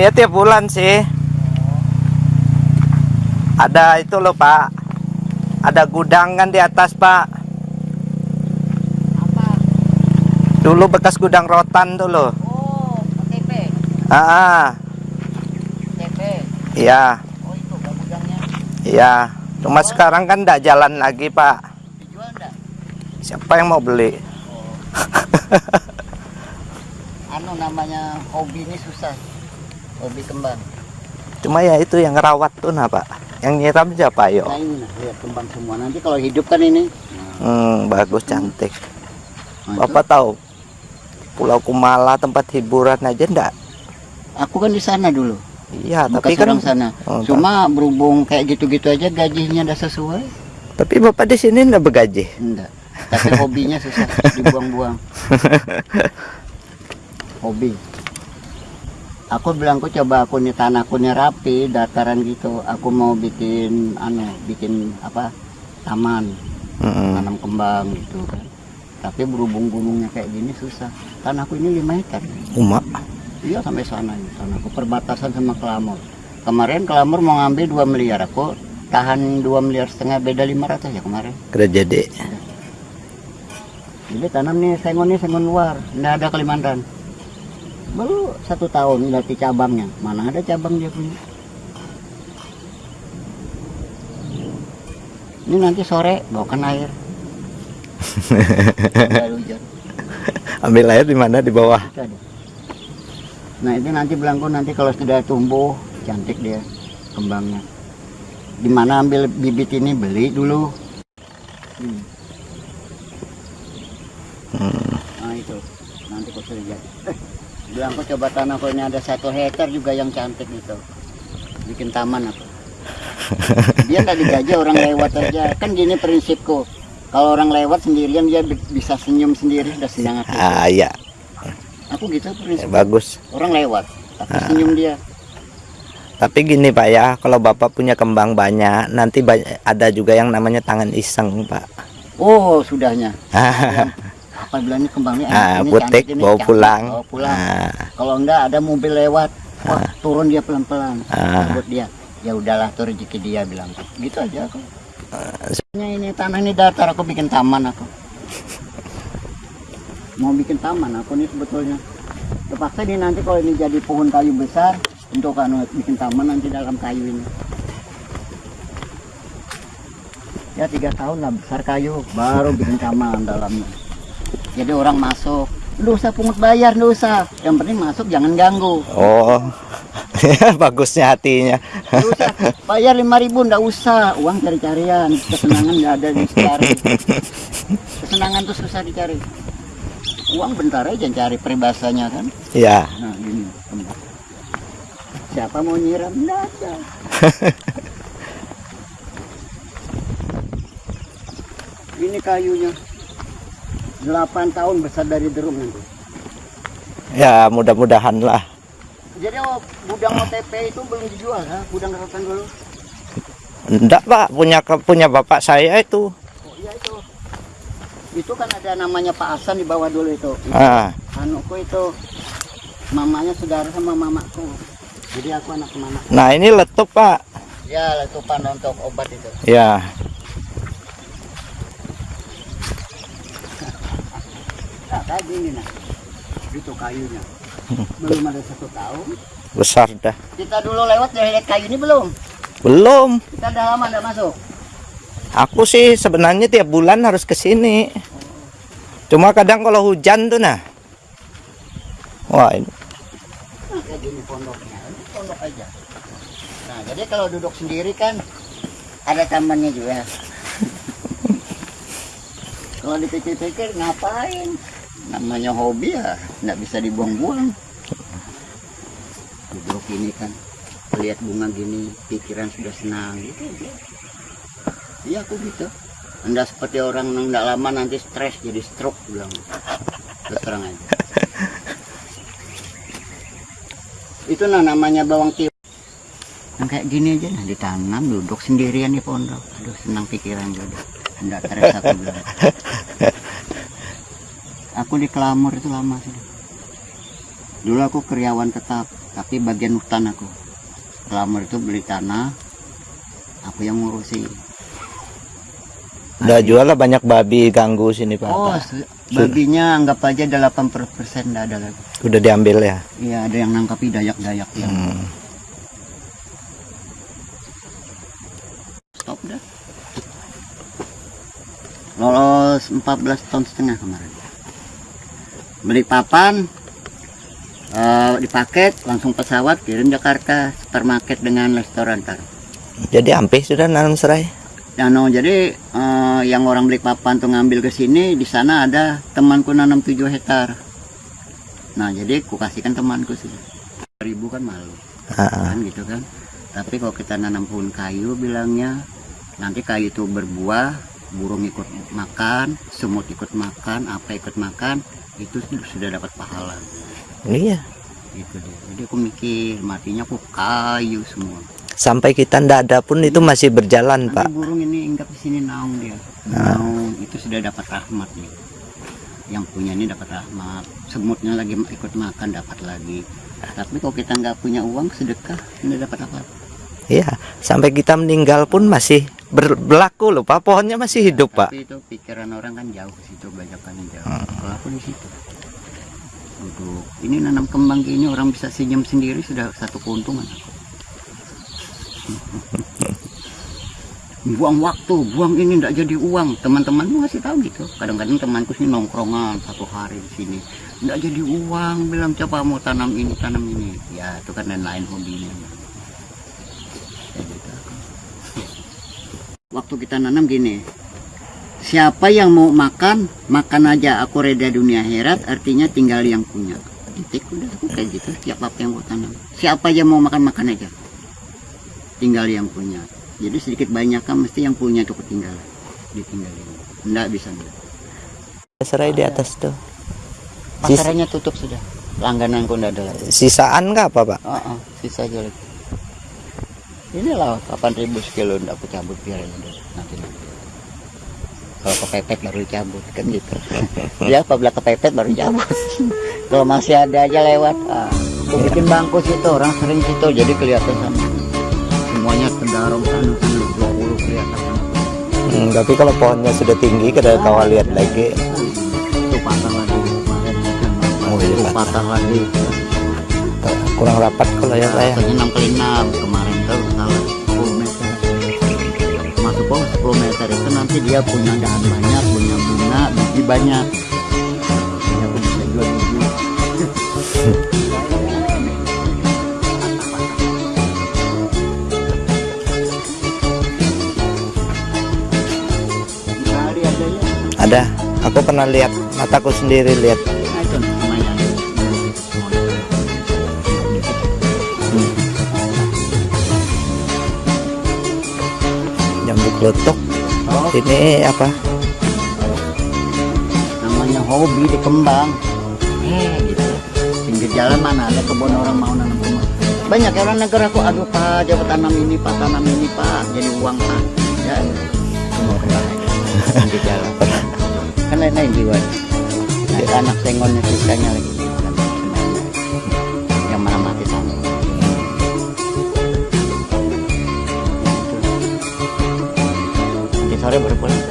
Saya tiap bulan sih. Ada itu loh Pak. Ada gudang kan di atas Pak. Apa? Dulu bekas gudang rotan tuh loh. Oh. Ah, ah. KTP. iya, Oh, itu gudangnya. iya. Cuma sekarang kan tidak jalan lagi Pak. Dijual enggak? Siapa yang mau beli? Anu namanya hobi ini susah. Hobi kembang. Cuma ya itu yang ngerawat tuh nah Pak. Yang nyiram siapa yo? Nah ini lihat kembang semua. Nanti kalau hidup kan ini. Nah, Hmm, bagus cantik. nah, Bapak tahu Pulau Kumala tempat hiburan aja ndak? Aku kan di sana dulu. Iya, tapi kan sana. Oh, Cuma berhubung kayak gitu-gitu aja gajinya udah sesuai. tapi Bapak di sini ndak bergaji. Enggak. Tapi hobinya susah dibuang-buang. Hobi. Aku bilang aku coba aku nih tanahku nih rapi, dataran gitu. Aku mau bikin anu, bikin apa? Taman, Mm-mm. tanam kembang gitu kan. Tapi berhubung gunungnya kayak gini susah. Tanahku ini 5 hektar. Uma. Iya sampai sana ini. Tanahku perbatasan sama Kelamur. Kemarin Kelamur mau ngambil 2 miliar. Aku tahan 2 miliar setengah beda 500 ya kemarin. Kerja jadi. Jadi tanam nih sengon nih sengon luar, nggak ada Kalimantan. Baru satu tahun latih cabangnya, mana ada cabang dia punya. Ini nanti sore bawakan air. Ambil air di mana di bawah? Nah itu nanti belangko nanti kalau sudah tumbuh cantik dia kembangnya. Di mana ambil bibit ini beli dulu. Hmm. Hmm. Nah itu nanti kau sudah jadi. Eh, bilang kau coba tanah kau ini ada satu hektar juga yang cantik itu. Bikin taman aku. Dia nggak digaji orang lewat aja. Kan gini prinsipku. Kalau orang lewat sendirian dia bi- bisa senyum sendiri udah senang aku. Ah iya, Aku gitu Ya, prinsip. bagus. Orang lewat tapi senyum dia. Tapi gini Pak ya, kalau Bapak punya kembang banyak, nanti banyak, ada juga yang namanya tangan iseng Pak. Oh sudahnya. Apa bilangnya kembangnya enak, Ah, ini butik, cantik, bawa cakep. pulang. Bawa pulang. Ah, Kalau enggak ada mobil lewat, wah turun dia pelan-pelan. Ah. Buat dia. Ya udahlah tuh rezeki dia bilang. Gitu aja aku. Ini, ini tanah ini datar aku bikin taman aku. Mau bikin taman aku nih sebetulnya. Terpaksa ini nanti kalau ini jadi pohon kayu besar untuk anu bikin taman nanti dalam kayu ini. Ya tiga tahun lah besar kayu baru bikin taman dalamnya. Jadi orang masuk, lu usah pungut bayar, lu usah. Yang penting masuk jangan ganggu. oh, bagusnya hatinya. Usah bayar lima ribu ndak usah. Uang cari-carian kesenangan nggak ada dicari kesenangan tuh susah dicari. Uang bentar aja cari peribahasanya kan? Ya, nah gini siapa mau nyiram? Ada. Ini kayunya 8 tahun besar dari derum nanti ya mudah-mudahan lah. jadi oh, gudang OTP itu belum dijual ha? gudang rotan dulu Enggak Pak, punya punya Bapak saya itu. Oh iya itu. Itu kan ada namanya Pak Hasan di bawah dulu itu. Ah, Anuku itu mamanya saudara sama mamaku. Jadi aku anak mama. nah ini letup Pak. Ya letupan untuk obat itu. Ya, Kayak gini nah. Itu kayunya. Belum ada satu tahun. besar dah. Kita dulu lewat dari lihat kayu ini belum? Belum. Kita udah lama nggak masuk. Aku sih sebenarnya tiap bulan harus ke sini. Cuma kadang kalau hujan tuh nah. Wah, ini kayak gini pondoknya. Ini pondok aja. Nah, jadi kalau duduk sendiri kan ada tamannya juga. kalau dipikir-pikir ngapain? Namanya hobi ya, nggak bisa dibuang-buang. Duduk ini kan, lihat bunga gini, pikiran sudah senang gitu. Iya aku gitu. Anda seperti orang yang nggak lama nanti stres jadi stroke bilang. Terang aja. itu nah namanya bawang tiup yang kayak gini aja nah ditanam duduk sendirian di pondok aduh senang pikiran juga enggak stres aku bilang aku di Kelamur itu lama sih dulu aku karyawan tetap tapi bagian hutan aku. Lamar itu beli tanah aku yang ngurusi. Udah jual lah banyak babi ganggu sini Pak. oh babinya anggap aja 80% nggak ada lagi. Udah diambil ya. iya ada yang nangkapi dayak-dayak Hmm. stop dah. Lolos 14 ton setengah kemarin beli papan eh, dipaket langsung pesawat kirim Jakarta supermarket dengan restoran tar. Jadi ampe sudah nanam serai. Dano jadi eh, yang orang beli papan tuh ngambil ke sini di sana ada temanku nanam 7 hektar. Nah jadi ku kasihkan temanku sih. Ribu kan malu. Kan gitu kan. Tapi kalau kita nanam pohon kayu bilangnya nanti kayu itu berbuah burung ikut makan semut ikut makan apa ikut makan itu sudah dapat pahala. Iya. gitu deh jadi aku mikir matinya aku kayu semua. Sampai kita ndak ada pun itu masih berjalan nanti Pak. burung ini hinggap di sini naung dia. Naung itu sudah dapat rahmat nih yang punya ini dapat rahmat. Semutnya lagi ikut makan dapat lagi. Tapi kalau kita nggak punya uang sedekah nggak dapat apa Iya. Sampai kita meninggal pun masih ber- berlaku loh Pak. Pohonnya masih hidup Pak. tapi itu pikiran orang kan jauh ke situ bajakannya jauh. Kalau aku di situ. Untuk ini nanam kembang gini orang bisa senyum sendiri sudah satu keuntungan. Buang waktu buang ini tidak jadi uang. Teman-temanmu masih tahu gitu. Kadang-kadang temanku sih nongkrongan satu hari di sini. Tidak jadi uang bilang coba mau tanam ini tanam ini. Ya itu kan dan lain hobinya Kayak gitu. Waktu kita nanam gini. Siapa yang mau makan makan aja aku reda dunia akhirat artinya tinggal yang punya. Titik udah aku kayak gitu. Setiap apa yang aku tanam. Siapa yang mau makan makan aja. Tinggal yang punya. Jadi sedikit banyak kan mesti yang punya itu ketinggalan. Ditinggalin. Enggak bisa enggak. Serai di atas tuh. Pasarannya tutup sudah. Langgananku enggak ada lagi. Sisaan nggak apa Pak? oh, oh, sisa aja lagi inilah 8000 sekilo enggak aku cabut biar aja nanti kalau kepepet baru cabut kan gitu. Dia apabila kepepet baru cabut kalau masih ada aja lewat ah, aku bikin bangku situ orang sering situ jadi kelihatan sama. Semuanya kendarong sana sana 20 kelihatan sana Hmm, tapi kalau pohonnya sudah tinggi kita kawal lihat lagi. itu patah lagi kemarin kan Oh, iya, itu patah. lagi. Kurang rapat kalau ya ya. Katanya 6 kali 6 kemarin tuh salah. 10 meter bawah 10 meter itu nanti dia punya dahan banyak punya bunga biji banyak dia pun bisa jual biji ya Ada. Aku pernah lihat mataku sendiri lihat. Klotok. Oh, Ini apa? namanya hobi di kembang. Eh, gitu. Pinggir jalan mana ada kebun orang mau nanam kembang. Banyak ya orang negara aku, aduh pak, coba tanam ini pak, tanam ini pak, jadi uang pak. Ya, semua kembang. Pinggir jalan. Kan lain-lain jiwa. Nah, anak sengonnya sisanya lagi. 不嘞不嘞不嘞。